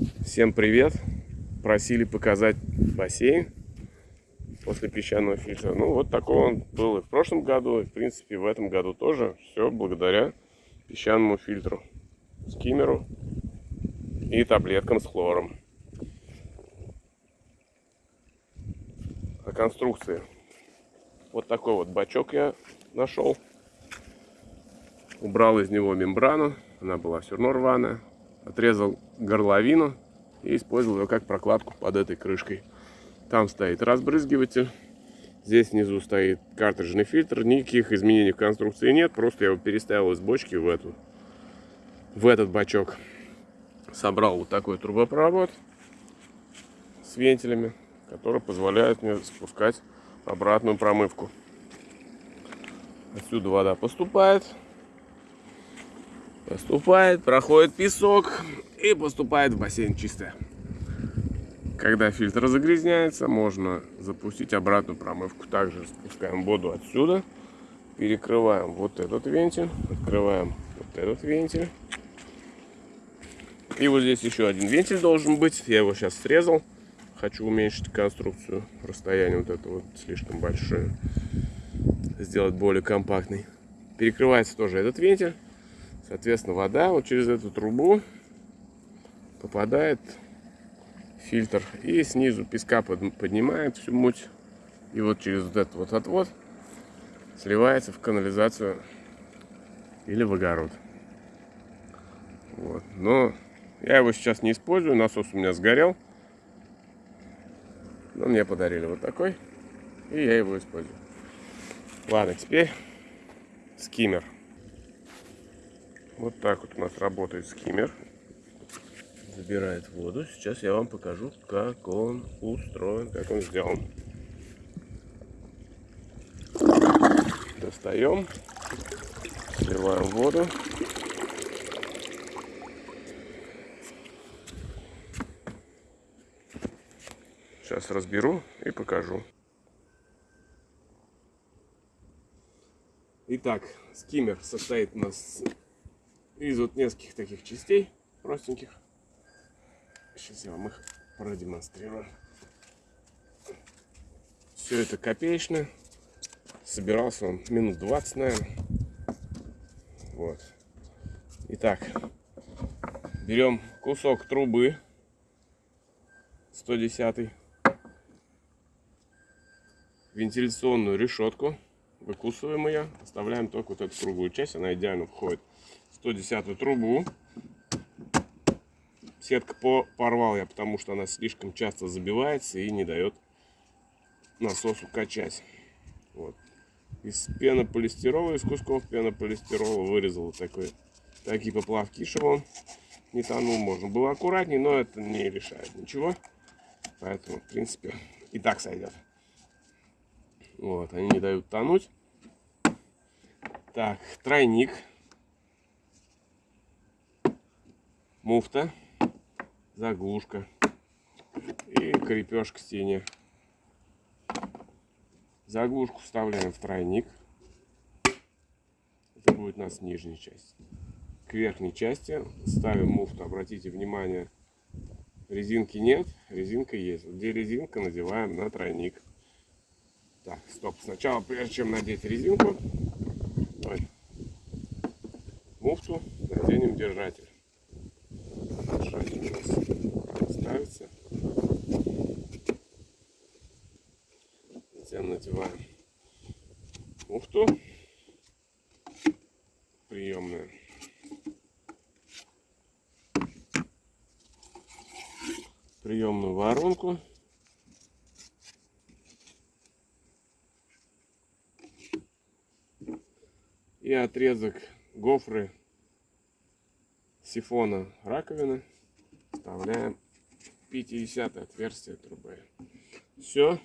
Всем привет! Просили показать бассейн после песчаного фильтра. Ну, вот такой он был и в прошлом году, и, в принципе, в этом году тоже. Все благодаря песчаному фильтру, скиммеру и таблеткам с хлором. О конструкции. Вот такой вот бачок я нашел. Убрал из него мембрану. Она была все равно рваная. Отрезал горловину и использовал ее как прокладку под этой крышкой. Там стоит разбрызгиватель. Здесь внизу стоит картриджный фильтр. Никаких изменений в конструкции нет. Просто я его переставил из бочки в эту, в этот бачок. Собрал вот такой трубопровод с вентилями, который позволяет мне спускать обратную промывку. Отсюда вода поступает. Поступает, проходит песок и поступает в бассейн чистая. Когда фильтр загрязняется, можно запустить обратную промывку. Также спускаем воду отсюда, перекрываем вот этот вентиль, открываем вот этот вентиль. И вот здесь еще один вентиль должен быть. Я его сейчас срезал. Хочу уменьшить конструкцию. Расстояние вот это вот слишком большое. Сделать более компактный. Перекрывается тоже этот вентиль. Соответственно, вода вот через эту трубу попадает фильтр и снизу песка поднимает всю муть. И вот через вот этот вот отвод сливается в канализацию или в огород. Вот. но я его сейчас не использую насос у меня сгорел. Но мне подарили вот такой и я его использую. Ладно теперь скиммер вот так вот у нас работает скиммер забирает воду. Сейчас я вам покажу, как он устроен, как он сделан. Достаем, сливаем воду. Сейчас разберу и покажу. Итак, скиммер состоит у нас из вот нескольких таких частей простеньких. Сейчас я вам их продемонстрирую. Все это копеечно. Собирался он минут 20, наверное. Вот. Итак, берем кусок трубы 110 вентиляционную решетку выкусываем ее оставляем только вот эту круглую часть она идеально входит 110 трубу Сетка по порвал я, потому что она слишком часто забивается и не дает насосу качать. Вот. Из пенополистирола, из кусков пенополистирола вырезал такой, такие поплавки, чтобы он не тонул. Можно было аккуратнее, но это не решает ничего. Поэтому, в принципе, и так сойдет. Вот, они не дают тонуть. Так, тройник. Муфта заглушка и крепеж к стене. Заглушку вставляем в тройник. Это будет у нас нижняя часть. К верхней части ставим муфту. Обратите внимание, резинки нет, резинка есть. Где резинка, надеваем на тройник. Так, стоп. Сначала, прежде чем надеть резинку, муфту наденем держатель держатель у нас ставится. Затем надеваем муфту приемная. Приемную воронку. И отрезок гофры сифона раковины вставляем 50 отверстие трубы. Все,